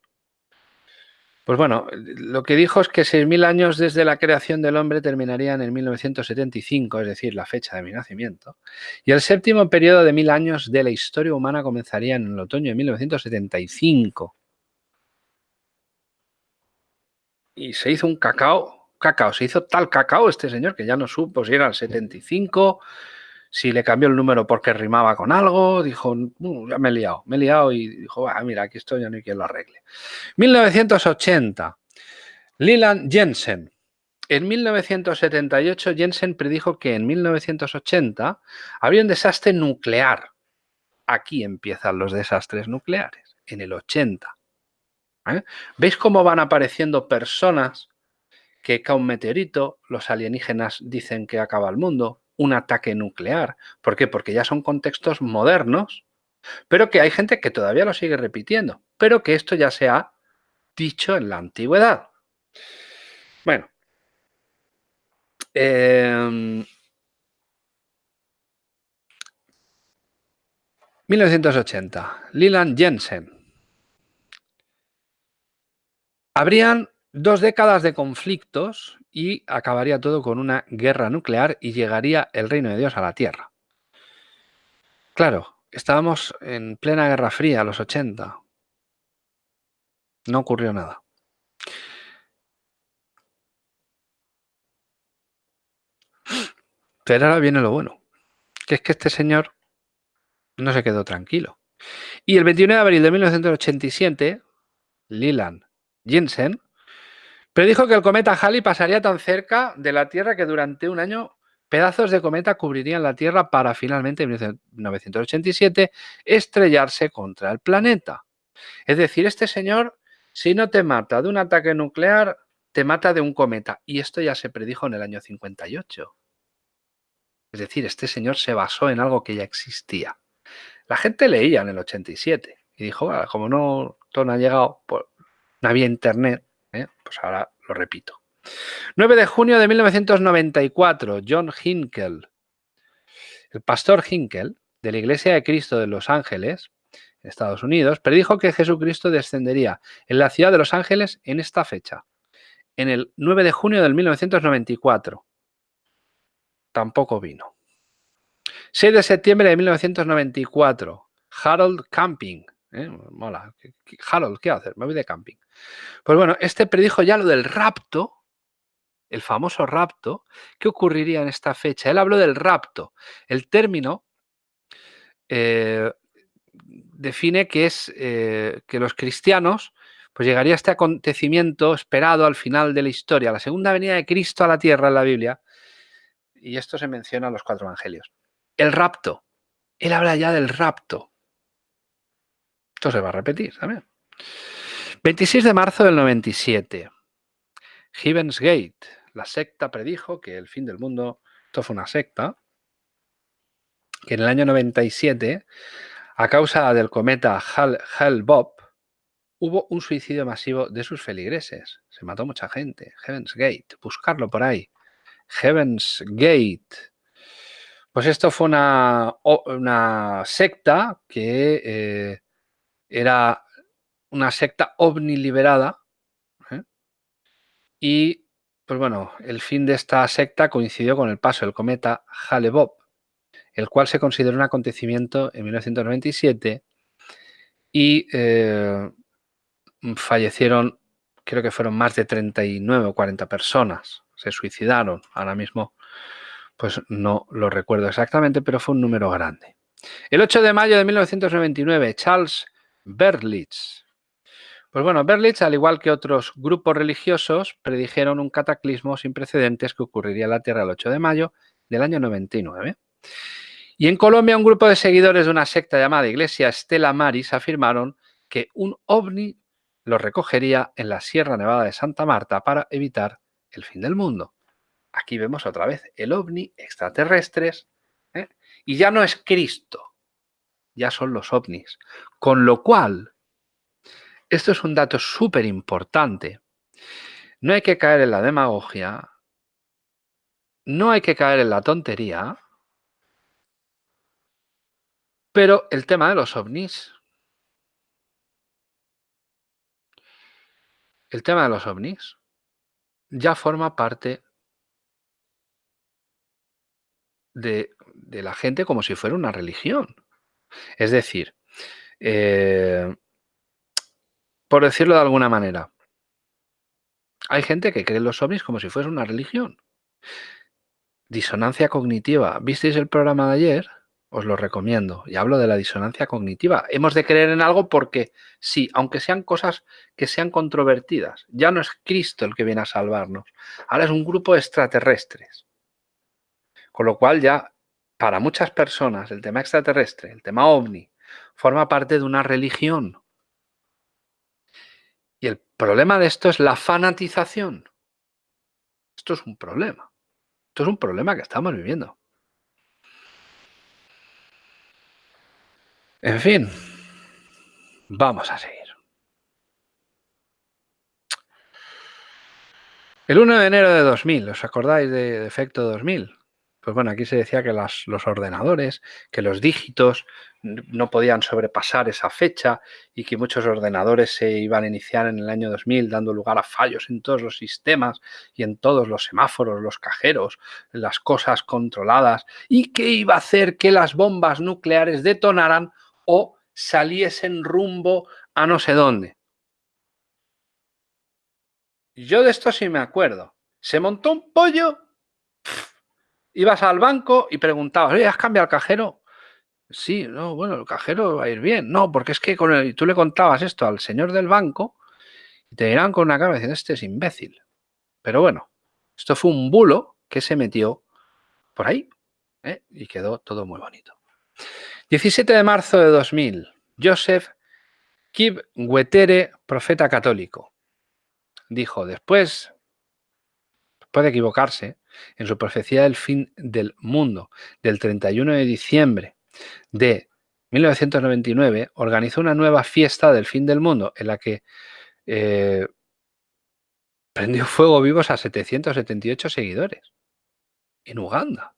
pues bueno, lo que dijo es que 6.000 años desde la creación del hombre terminarían en 1975, es decir, la fecha de mi nacimiento, y el séptimo periodo de mil años de la historia humana comenzaría en el otoño de 1975. Y se hizo un cacao, cacao, se hizo tal cacao este señor que ya no supo si era el 75, si le cambió el número porque rimaba con algo, dijo, uh, ya me he liado, me he liado y dijo, ah, mira, aquí estoy, ya no hay quien lo arregle. 1980, Leland Jensen, En 1978 Jensen predijo que en 1980 habría un desastre nuclear. Aquí empiezan los desastres nucleares, en el 80. ¿eh? ¿Veis cómo van apareciendo personas que cae un meteorito, los alienígenas dicen que acaba el mundo, un ataque nuclear? ¿Por qué? Porque ya son contextos modernos, pero que hay gente que todavía lo sigue repitiendo, pero que esto ya se ha dicho en la antigüedad. Bueno, 1980. Em, Leland Jensen. Habrían dos décadas de conflictos y acabaría todo con una guerra nuclear y llegaría el reino de Dios a la Tierra. Claro, estábamos en plena Guerra Fría, a los 80. No ocurrió nada. Pero ahora viene lo bueno, que es que este señor no se quedó tranquilo. Y el 21 de abril de 1987, Leland Jensen predijo que el cometa Halley pasaría tan cerca de la Tierra que durante un año pedazos de cometa cubrirían la Tierra para finalmente en 1987 estrellarse contra el planeta. Es decir, este señor, si no te mata de un ataque nuclear, te mata de un cometa. Y esto ya se predijo en el año 58. Es decir, este señor se basó en algo que ya existía. La gente leía en el 87 y dijo, como no, todo no ha llegado, pues, no había internet, ¿eh? pues ahora lo repito. 9 de junio de 1994, John Hinkel, el pastor Hinkel de la Iglesia de Cristo de Los Ángeles, Estados Unidos, predijo que Jesucristo descendería en la ciudad de Los Ángeles en esta fecha, en el 9 de junio del 1994 tampoco vino. 6 de septiembre de 1994, Harold Camping. ¿Eh? Mola. Harold, ¿qué hacer? Me voy de camping. Pues bueno, este predijo ya lo del rapto, el famoso rapto, ¿qué ocurriría en esta fecha? Él habló del rapto. El término eh, define que es eh, que los cristianos pues llegaría este acontecimiento esperado al final de la historia, la segunda venida de Cristo a la tierra en la Biblia, y esto se menciona en los cuatro evangelios. El rapto. Él habla ya del rapto. Esto se va a repetir también. 26 de marzo del 97. Heaven's Gate. La secta predijo que el fin del mundo, esto fue una secta, que en el año 97, a causa del cometa Hale-Bopp, hubo un suicidio masivo de sus feligreses. Se mató mucha gente. Heaven's Gate. Buscarlo por ahí. Heaven's Gate. Pues esto fue una, una secta que eh, era una secta ovni liberada. ¿eh? Y, pues bueno, el fin de esta secta coincidió con el paso del cometa Hale-Bopp, el cual se consideró un acontecimiento en 1997 y eh, fallecieron, creo que fueron más de 39 o 40 personas se suicidaron. Ahora mismo, pues no lo recuerdo exactamente, pero fue un número grande. El 8 de mayo de 1999, Charles Berlitz. Pues bueno, Berlitz, al igual que otros grupos religiosos, predijeron un cataclismo sin precedentes que ocurriría en la Tierra el 8 de mayo del año 99. Y en Colombia, un grupo de seguidores de una secta llamada Iglesia Estela Maris afirmaron que un ovni lo recogería en la Sierra Nevada de Santa Marta para evitar el fin del mundo. Aquí vemos otra vez el ovni, extraterrestres, ¿eh? y ya no es Cristo, ya son los ovnis. Con lo cual, esto es un dato súper importante. No hay que caer en la demagogia, no hay que caer en la tontería, pero el tema de los ovnis, el tema de los ovnis ya forma parte de, la gente como si fuera una religión. Es decir, eh, por decirlo de alguna manera, hay gente que cree en los ovnis como si fuese una religión. Disonancia cognitiva. ¿Visteis el programa de ayer? os lo recomiendo. Y hablo de la disonancia cognitiva. Hemos de creer en algo porque sí, aunque sean cosas que sean controvertidas, ya no es Cristo el que viene a salvarnos. Ahora es un grupo de extraterrestres. Con lo cual ya, para muchas personas, el tema extraterrestre, el tema ovni, forma parte de una religión. Y el problema de esto es la fanatización. Esto es un problema. Esto es un problema que estamos viviendo. En fin, vamos a seguir. El 1 de enero de 2000, ¿os acordáis de Efecto 2000? Pues bueno, aquí se decía que los ordenadores, que los dígitos no podían sobrepasar esa fecha y que muchos ordenadores se iban a iniciar en el año 2000 dando lugar a fallos en todos los sistemas y en todos los semáforos, los cajeros, las cosas controladas y que iba a hacer que las bombas nucleares detonaran o saliesen rumbo a no sé dónde. Yo de esto sí me acuerdo. Se montó un pollo, ibas al banco y preguntabas, ¿has cambiado el cajero? Sí, no, bueno, el cajero va a ir bien. No, porque es que con el, tú le contabas esto al señor del banco y te dirán con una cara diciendo, este es imbécil. Pero bueno, esto fue un bulo que se metió por ahí ¿eh? y quedó todo muy bonito. 17 de marzo de 2000, Joseph Kibwetere, profeta católico, dijo, después, puede equivocarse, en su profecía del fin del mundo del 31 de diciembre de 1999, organizó una nueva fiesta del fin del mundo en la que eh, prendió fuego vivos a 778 seguidores en Uganda.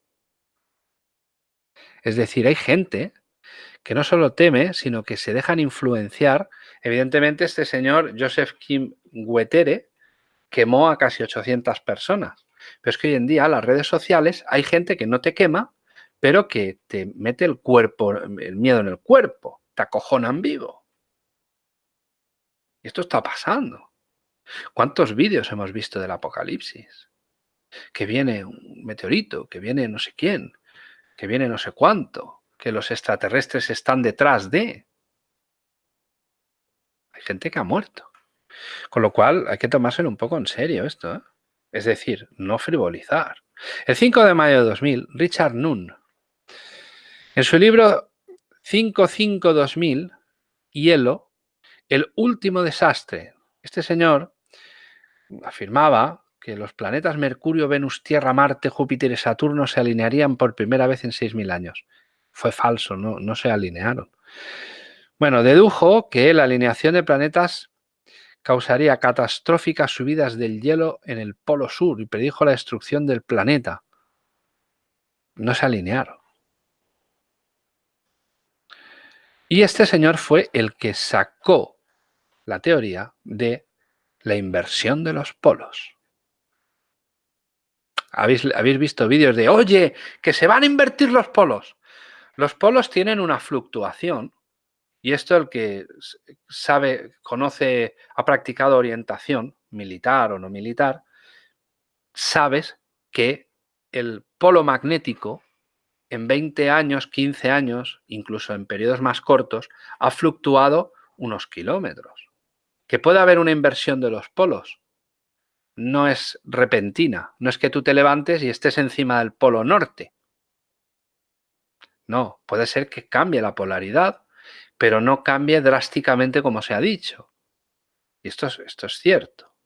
Es decir, hay gente que no solo teme, sino que se dejan influenciar. Evidentemente, este señor, Joseph Kim Wetere, quemó a casi 800 personas. Pero es que hoy en día las redes sociales hay gente que no te quema, pero que te mete el cuerpo, el miedo en el cuerpo, te acojonan vivo. Esto está pasando. ¿Cuántos vídeos hemos visto del apocalipsis? Que viene un meteorito, que viene no sé quién, que viene no sé cuánto, que los extraterrestres están detrás de. Hay gente que ha muerto. Con lo cual hay que tomárselo un poco en serio esto. ¿eh? Es decir, no frivolizar. El 5 de mayo de 2000, Richard Nunn, en su libro 55-2000, Hielo, el último desastre, este señor afirmaba que los planetas Mercurio, Venus, Tierra, Marte, Júpiter y Saturno se alinearían por primera vez en 6.000 años. Fue falso, no, no se alinearon. Bueno, dedujo que la alineación de planetas causaría catastróficas subidas del hielo en el polo sur y predijo la destrucción del planeta. No se alinearon. Y este señor fue el que sacó la teoría de la inversión de los polos. ¿Habéis, habéis visto vídeos de, oye, que se van a invertir los polos? Los polos tienen una fluctuación y esto el que sabe, conoce, ha practicado orientación militar o no militar, sabes que el polo magnético en 20 años, 15 años, incluso en periodos más cortos, ha fluctuado unos kilómetros. Que puede haber una inversión de los polos. No es repentina, no es que tú te levantes y estés encima del polo norte. No, puede ser que cambie la polaridad pero no cambie drásticamente como se ha dicho. Y esto es, esto es cierto.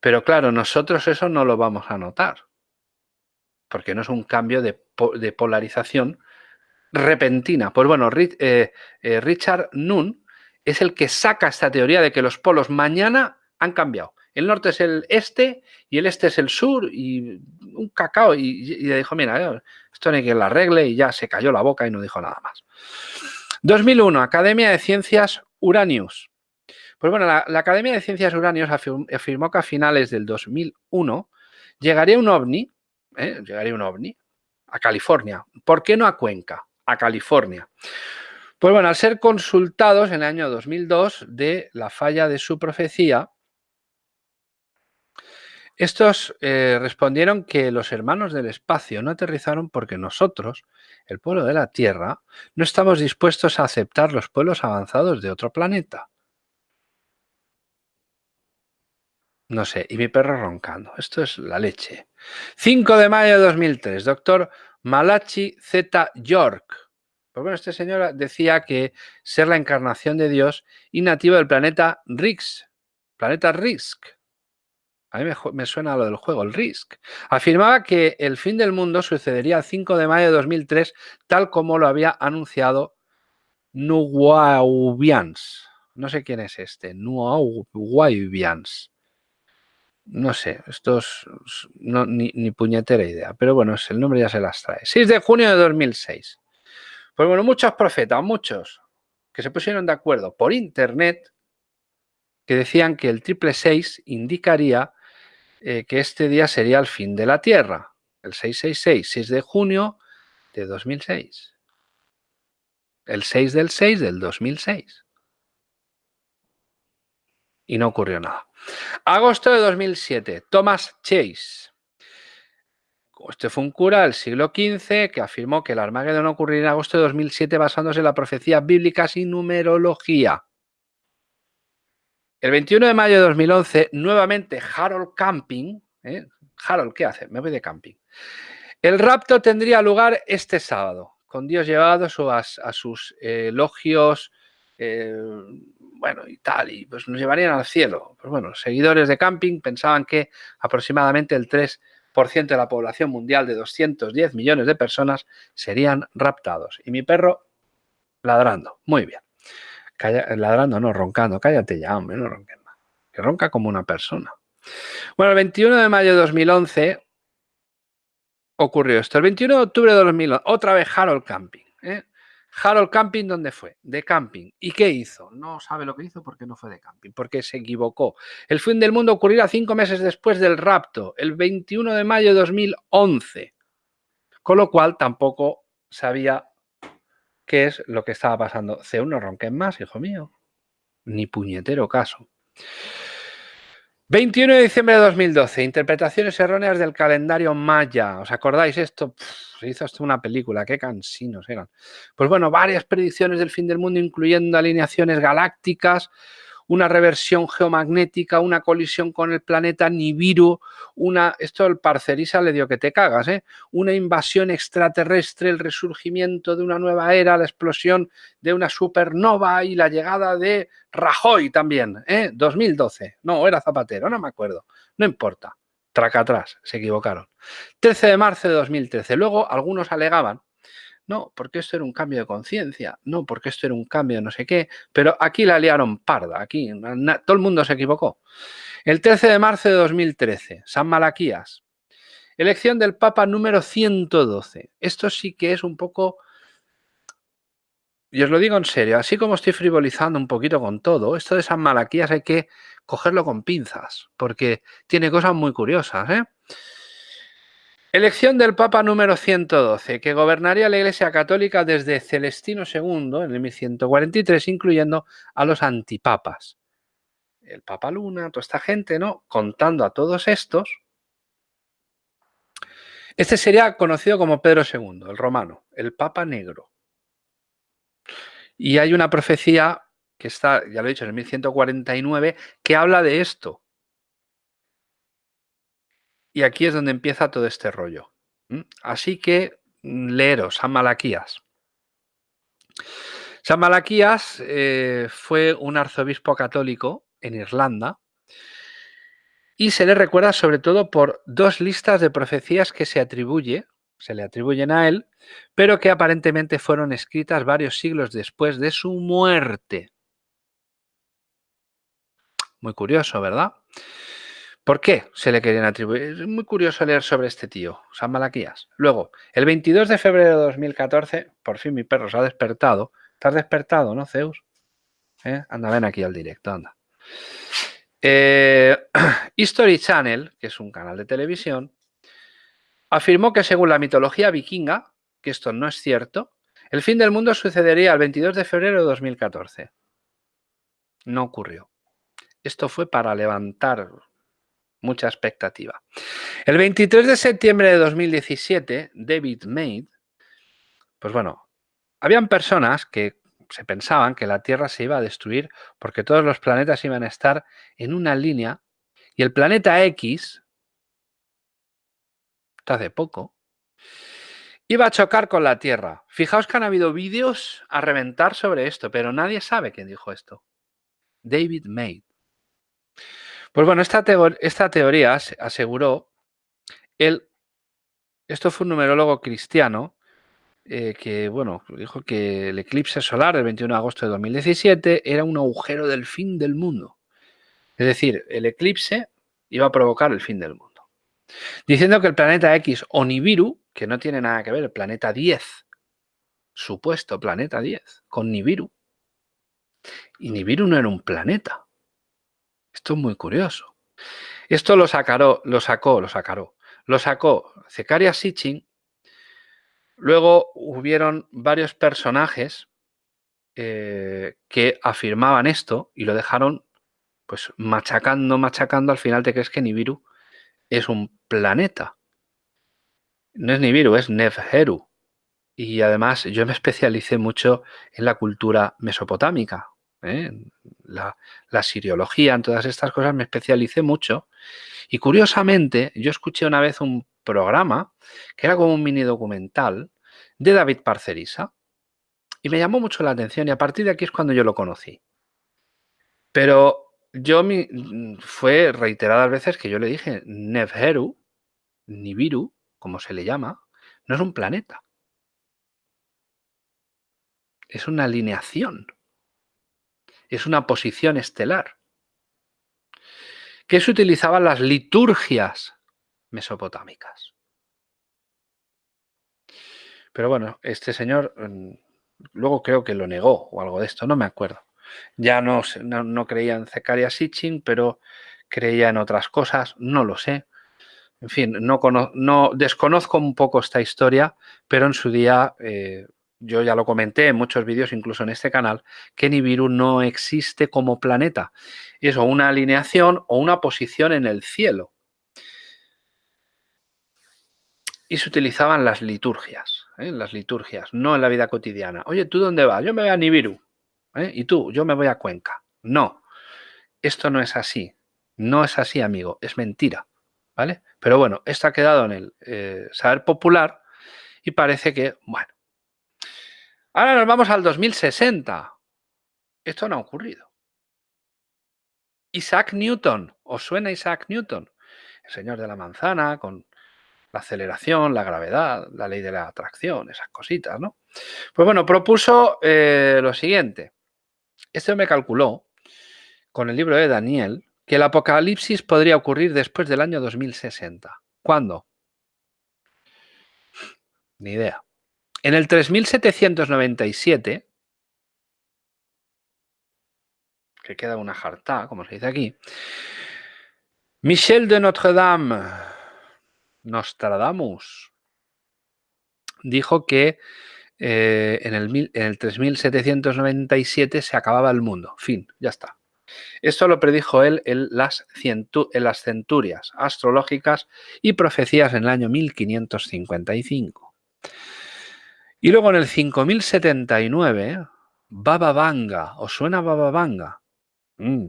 Pero claro, nosotros eso no lo vamos a notar, porque no es un cambio de, polarización repentina. Pues bueno, eh, eh, Richard Nunn es el que saca esta teoría de que los polos mañana han cambiado. El norte es el este y el este es el sur y un cacao. Y, le dijo, mira, esto no hay que lo arregle y ya se cayó la boca y no dijo nada más. 2001, Academia de Ciencias Uranius. Pues bueno, la, Academia de Ciencias Uranius afirmó que a finales del 2001 llegaría un ovni, ¿eh? llegaría un ovni a California. ¿Por qué no a Cuenca? A California. Pues bueno, al ser consultados en el año 2002 de la falla de su profecía, Estos eh, respondieron que los hermanos del espacio no aterrizaron porque nosotros, el pueblo de la Tierra, no estamos dispuestos a aceptar los pueblos avanzados de otro planeta. No sé, y mi perro roncando. Esto es la leche. 5 de mayo de 2003, doctor Malachi Z. York. Pues bueno, este señor decía que ser la encarnación de Dios y nativo del planeta Rix, planeta Risk. A mí me, suena lo del juego, el Risk. Afirmaba que el fin del mundo sucedería el 5 de mayo de 2003, tal como lo había anunciado Nuwaubians. No sé quién es este, Nuwaubians no sé, estos no, ni, ni, puñetera idea, pero bueno, el nombre ya se las trae. 6 de junio de 2006. Pues bueno, muchos profetas, muchos, que se pusieron de acuerdo por internet, que decían que el triple 6 indicaría eh, que este día sería el fin de la Tierra, el 666, 6 de junio de 2006. El 6 del 6 del 2006. Y no ocurrió nada. Agosto de 2007, Thomas Chase. Este fue un cura del siglo XV que afirmó que el Armagedón ocurriría en agosto de 2007 basándose en la profecía bíblica sin numerología. El 21 de mayo de 2011, nuevamente Harold Camping. ¿eh? Harold, ¿qué hace? Me voy de camping. El rapto tendría lugar este sábado, con Dios llevado a, sus elogios eh, bueno, y tal, y pues nos llevarían al cielo. Pues bueno, los seguidores de camping pensaban que aproximadamente el 3% de la población mundial de 210 millones de personas serían raptados. Y mi perro ladrando, muy bien. Ladrando, no, roncando, cállate ya, hombre, no ronques más. Que ronca como una persona. Bueno, el 21 de mayo de 2011 ocurrió esto. El 21 de octubre de 2011, otra vez Harold Camping. ¿eh? Harold Camping, ¿dónde fue? De camping. ¿Y qué hizo? No sabe lo que hizo porque no fue de camping, porque se equivocó. El fin del mundo ocurrirá cinco meses después del rapto, el 21 de mayo de 2011. Con lo cual tampoco sabía qué es lo que estaba pasando. C1 no más, hijo mío. Ni puñetero caso. 21 de diciembre de 2012, interpretaciones erróneas del calendario maya. ¿Os acordáis esto? se hizo hasta una película, qué cansinos eran. Pues bueno, varias predicciones del fin del mundo, incluyendo alineaciones galácticas, una reversión geomagnética, una colisión con el planeta Nibiru, una, esto el Parcerisa le dio que te cagas, ¿eh? una invasión extraterrestre, el resurgimiento de una nueva era, la explosión de una supernova y la llegada de Rajoy también, ¿eh? 2012, no, era Zapatero, no me acuerdo, no importa, traca atrás, se equivocaron. 13 de marzo de 2013, luego algunos alegaban no, porque esto era un cambio de conciencia, no, porque esto era un cambio de no sé qué, pero aquí la liaron parda, aquí todo el mundo se equivocó. El 13 de marzo de 2013, San Malaquías, elección del Papa número 112. Esto sí que es un poco, y os lo digo en serio, así como estoy frivolizando un poquito con todo, esto de San Malaquías hay que cogerlo con pinzas, porque tiene cosas muy curiosas, ¿eh? Elección del Papa número 112, que gobernaría la Iglesia Católica desde Celestino II en el 1143, incluyendo a los antipapas. El Papa Luna, toda esta gente, ¿no? Contando a todos estos. Este sería conocido como Pedro II, el romano, el Papa Negro. Y hay una profecía que está, ya lo he dicho, en el 1149, que habla de esto, y aquí es donde empieza todo este rollo. Así que mm, leeros San Malaquías. San Malaquías eh, fue un arzobispo católico en Irlanda y se le recuerda sobre todo por dos listas de profecías que se atribuye, se le atribuyen a él, pero que aparentemente fueron escritas varios siglos después de su muerte. Muy curioso, ¿verdad? ¿Por qué se le querían atribuir? Es muy curioso leer sobre este tío, San Malaquías. Luego, el 22 de febrero de 2014, por fin mi perro se ha despertado. ¿Estás despertado, no, Zeus? ¿Eh? Anda, ven aquí al directo, anda. Eh, History Channel, que es un canal de televisión, afirmó que según la mitología vikinga, que esto no es cierto, el fin del mundo sucedería el 22 de febrero de 2014. No ocurrió. Esto fue para levantar mucha expectativa. El 23 de septiembre de 2017, David Maid, pues bueno, habían personas que se pensaban que la Tierra se iba a destruir porque todos los planetas iban a estar en una línea y el planeta X, hace poco, iba a chocar con la Tierra. Fijaos que han habido vídeos a reventar sobre esto, pero nadie sabe quién dijo esto. David Maid. Pues bueno, esta, teoría aseguró él, esto fue un numerólogo cristiano eh, que, bueno, dijo que el eclipse solar del 21 de agosto de 2017 era un agujero del fin del mundo. Es decir, el eclipse iba a provocar el fin del mundo. Diciendo que el planeta X o Nibiru, que no tiene nada que ver, el planeta 10, supuesto planeta 10, con Nibiru. Y Nibiru no era un planeta. Esto es muy curioso. Esto lo, sacaró, lo sacó, lo sacaró, lo sacó Zecaria Sitchin. Luego hubieron varios personajes eh, que afirmaban esto y lo dejaron pues machacando, machacando, al final te crees que Nibiru es un planeta. No es Nibiru, es Nevheru. Y además yo me especialicé mucho en la cultura mesopotámica, ¿eh? la, siriología, en todas estas cosas me especialicé mucho. Y curiosamente, yo escuché una vez un programa que era como un mini documental de David Parcerisa y me llamó mucho la atención y a partir de aquí es cuando yo lo conocí. Pero yo fue reiteradas veces que yo le dije Nevheru, Nibiru, como se le llama, no es un planeta. Es una alineación. Es una posición estelar. Que se utilizaban las liturgias mesopotámicas. Pero bueno, este señor mm, luego creo que lo negó o algo de esto, no me acuerdo. Ya no, no, creía en Zecaria Sitchin, pero creía en otras cosas, no lo sé. En fin, no, no desconozco un poco esta historia, pero en su día eh, yo ya lo comenté en muchos vídeos, incluso en este canal, que Nibiru no existe como planeta. Es una alineación o una posición en el cielo. Y se utilizaban las liturgias, ¿eh? las liturgias, no en la vida cotidiana. Oye, ¿tú dónde vas? Yo me voy a Nibiru. ¿eh? Y tú, yo me voy a Cuenca. No, esto no es así. No es así, amigo, es mentira. ¿Vale? Pero bueno, esto ha quedado en el eh, saber popular y parece que, bueno. Ahora nos vamos al 2060. Esto no ha ocurrido. Isaac Newton, ¿os suena Isaac Newton? El señor de la manzana, con la aceleración, la gravedad, la ley de la atracción, esas cositas, ¿no? Pues bueno, propuso eh, lo siguiente. Este me calculó, con el libro de Daniel, que el apocalipsis podría ocurrir después del año 2060. ¿Cuándo? Ni idea. En el 3797, que queda una jarta, como se dice aquí, Michel de Notre-Dame, Nostradamus, dijo que eh, en, el, en el 3797 se acababa el mundo. Fin, ya está. Esto lo predijo él en las, en las centurias astrológicas y profecías en el año 1555. Y luego en el 5079, Baba Vanga, ¿os suena Baba Vanga? Mm.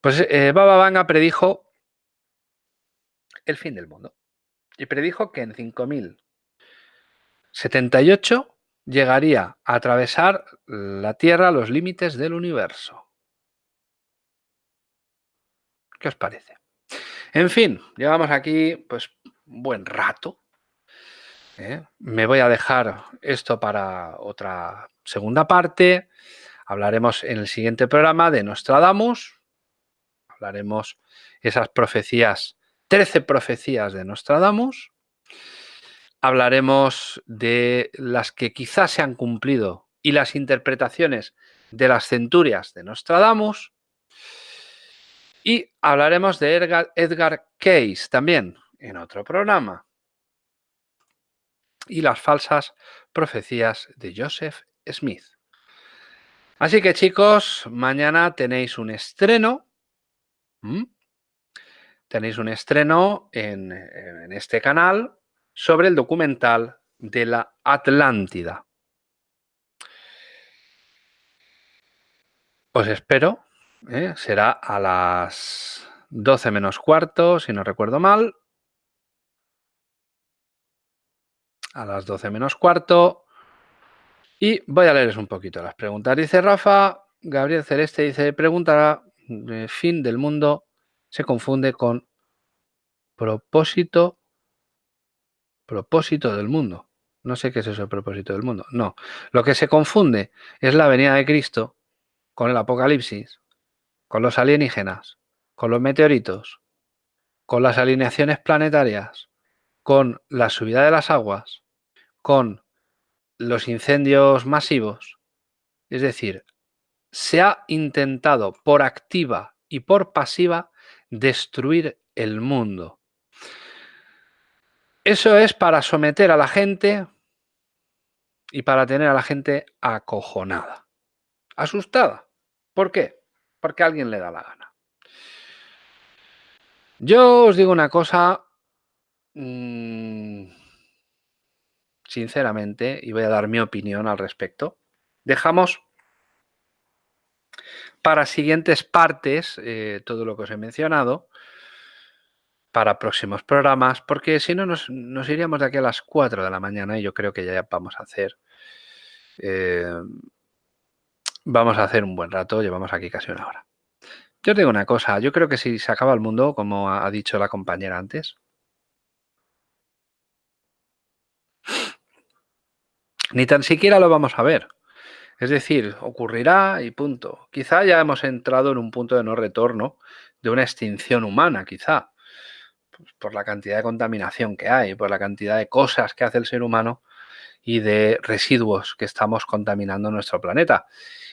Pues eh, Baba Vanga predijo el fin del mundo. Y predijo que en 5000 78 llegaría a atravesar la Tierra los límites del universo. ¿Qué os parece? En fin, llevamos aquí pues un buen rato. ¿Eh? Me voy a dejar esto para otra segunda parte. Hablaremos en el siguiente programa de Nostradamus. Hablaremos esas profecías, 13 profecías de Nostradamus hablaremos de las que quizás se han cumplido y las interpretaciones de las centurias de Nostradamus. Y hablaremos de Edgar, Edgar Case también en otro programa. Y las falsas profecías de Joseph Smith. Así que chicos, mañana tenéis un estreno tenéis un estreno en, este canal sobre el documental de la Atlántida. Os espero, ¿eh? será a las 12 menos cuarto, si no recuerdo mal. A las 12 menos cuarto. Y voy a leerles un poquito las preguntas. Dice Rafa, Gabriel Celeste dice, preguntará, eh, fin del mundo se confunde con propósito, propósito del mundo. No sé qué es eso, el propósito del mundo. No, lo que se confunde es la venida de Cristo con el apocalipsis, con los alienígenas, con los meteoritos, con las alineaciones planetarias, con la subida de las aguas, con los incendios masivos. Es decir, se ha intentado por activa y por pasiva destruir el mundo. Eso es para someter a la gente y para tener a la gente acojonada, asustada. ¿Por qué? Porque a alguien le da la gana. Yo os digo una cosa, mm, sinceramente, y voy a dar mi opinión al respecto. Dejamos para siguientes partes eh, todo lo que os he mencionado, para próximos programas, porque si no nos, iríamos de aquí a las 4 de la mañana y yo creo que ya vamos a hacer... Eh, vamos a hacer un buen rato, llevamos aquí casi una hora. Yo os digo una cosa, yo creo que si se acaba el mundo, como ha dicho la compañera antes, ni tan siquiera lo vamos a ver. Es decir, ocurrirá y punto. Quizá ya hemos entrado en un punto de no retorno de una extinción humana, quizá, pues, por la cantidad de contaminación que hay, por la cantidad de cosas que hace el ser humano y de residuos que estamos contaminando nuestro planeta.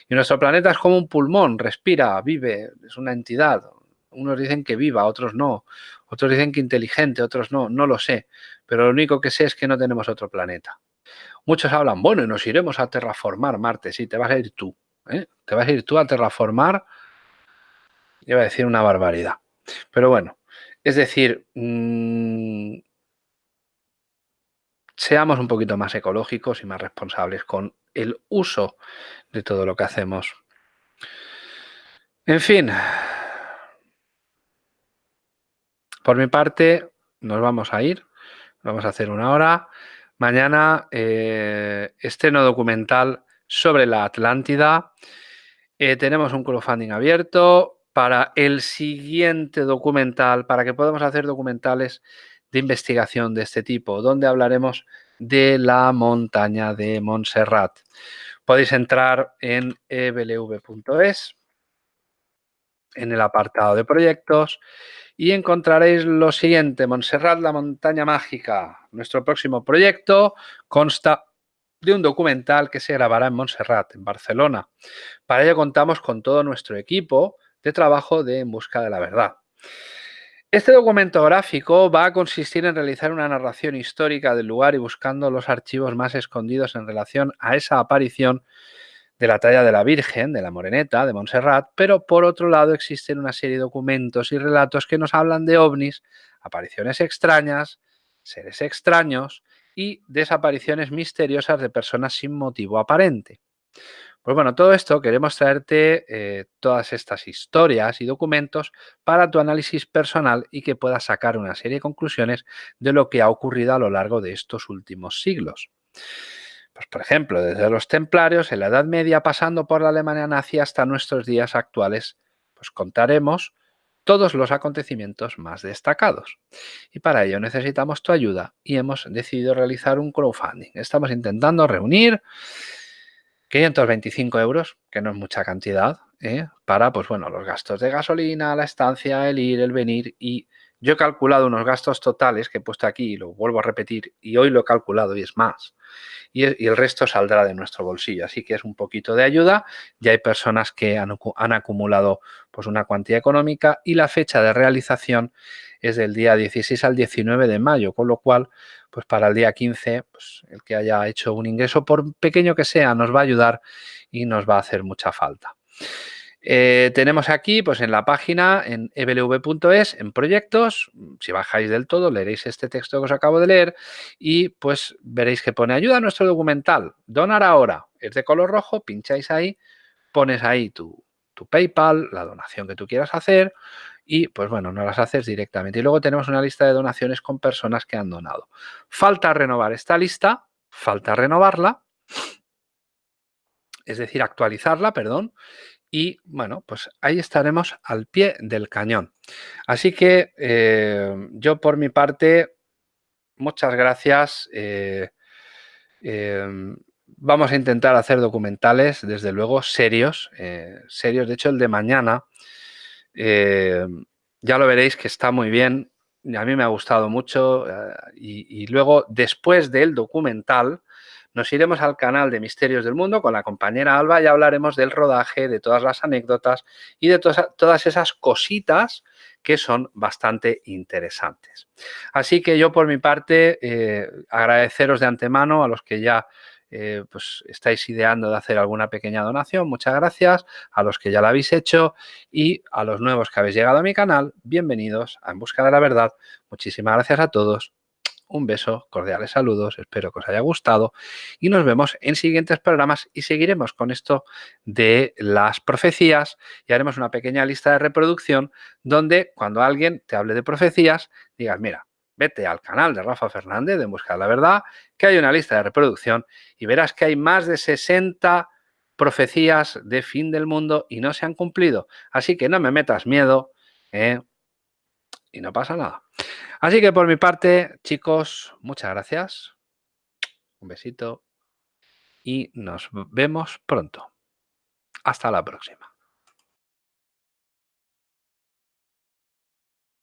Y nuestro planeta es como un pulmón, respira, vive, es una entidad. Unos dicen que viva, otros no. Otros dicen que inteligente, otros no. No lo sé. Pero lo único que sé es que no tenemos otro planeta. Muchos hablan, bueno, y nos iremos a terraformar Marte. Sí, te vas a ir tú. ¿eh? Te vas a ir tú a terraformar. Iba a decir una barbaridad. Pero bueno, es decir, mm, seamos un poquito más ecológicos y más responsables con el uso de todo lo que hacemos. En fin, por mi parte, nos vamos a ir. Vamos a hacer una hora. Mañana, eh, estreno documental sobre la Atlántida. Eh, tenemos un crowdfunding abierto para el siguiente documental, para que podamos hacer documentales de investigación de este tipo, donde hablaremos de la montaña de Montserrat. Podéis entrar en eblv.es, en el apartado de proyectos, y encontraréis lo siguiente, Montserrat, la montaña mágica. Nuestro próximo proyecto consta de un documental que se grabará en Montserrat, en Barcelona. Para ello contamos con todo nuestro equipo de trabajo de En Busca de la Verdad. Este documento gráfico va a consistir en realizar una narración histórica del lugar y buscando los archivos más escondidos en relación a esa aparición de la talla de la Virgen, de la Moreneta, de Montserrat, pero por otro lado existen una serie de documentos y relatos que nos hablan de ovnis, apariciones extrañas, seres extraños y desapariciones misteriosas de personas sin motivo aparente. Pues bueno, todo esto queremos traerte eh, todas estas historias y documentos para tu análisis personal y que puedas sacar una serie de conclusiones de lo que ha ocurrido a lo largo de estos últimos siglos. Pues, por ejemplo, desde los templarios en la Edad Media pasando por la Alemania nazi hasta nuestros días actuales, pues contaremos todos los acontecimientos más destacados. Y para ello necesitamos tu ayuda y hemos decidido realizar un crowdfunding. Estamos intentando reunir 525 euros, que no es mucha cantidad, ¿eh? para pues bueno, los gastos de gasolina, la estancia, el ir, el venir y yo he calculado unos gastos totales que he puesto aquí y lo vuelvo a repetir y hoy lo he calculado y es más. Y, el resto saldrá de nuestro bolsillo. Así que es un poquito de ayuda. Ya hay personas que han, acumulado pues, una cuantía económica y la fecha de realización es del día 16 al 19 de mayo, con lo cual pues para el día 15 pues, el que haya hecho un ingreso, por pequeño que sea, nos va a ayudar y nos va a hacer mucha falta. Eh, tenemos aquí, pues en la página, en eblv.es, en proyectos, si bajáis del todo, leeréis este texto que os acabo de leer y pues veréis que pone ayuda a nuestro documental, donar ahora, es de color rojo, pincháis ahí, pones ahí tu, tu PayPal, la donación que tú quieras hacer y pues bueno, no las haces directamente. Y luego tenemos una lista de donaciones con personas que han donado. Falta renovar esta lista, falta renovarla, es decir, actualizarla, perdón, y bueno, pues ahí estaremos al pie del cañón. Así que eh, yo por mi parte, muchas gracias. Eh, em, vamos a intentar hacer documentales, desde luego, serios. Eh, serios. De hecho, el de mañana, ya lo veréis que está muy bien. A mí me ha gustado mucho. y luego, después del documental, nos iremos al canal de Misterios del Mundo con la compañera Alba y hablaremos del rodaje, de todas las anécdotas y de todas, esas cositas que son bastante interesantes. Así que yo por mi parte eh, agradeceros de antemano a los que ya eh, pues estáis ideando de hacer alguna pequeña donación, muchas gracias. A los que ya la habéis hecho y a los nuevos que habéis llegado a mi canal, bienvenidos a En Busca de la Verdad. Muchísimas gracias a todos un beso, cordiales saludos, espero que os haya gustado y nos vemos en siguientes programas y seguiremos con esto de las profecías y haremos una pequeña lista de reproducción donde cuando alguien te hable de profecías digas, mira, vete al canal de Rafa Fernández de Busca de la Verdad, que hay una lista de reproducción y verás que hay más de 60 profecías de fin del mundo y no se han cumplido. Así que no me metas miedo ¿eh? y no pasa nada. Así que por mi parte, chicos, muchas gracias. Un besito y nos vemos pronto. Hasta la próxima.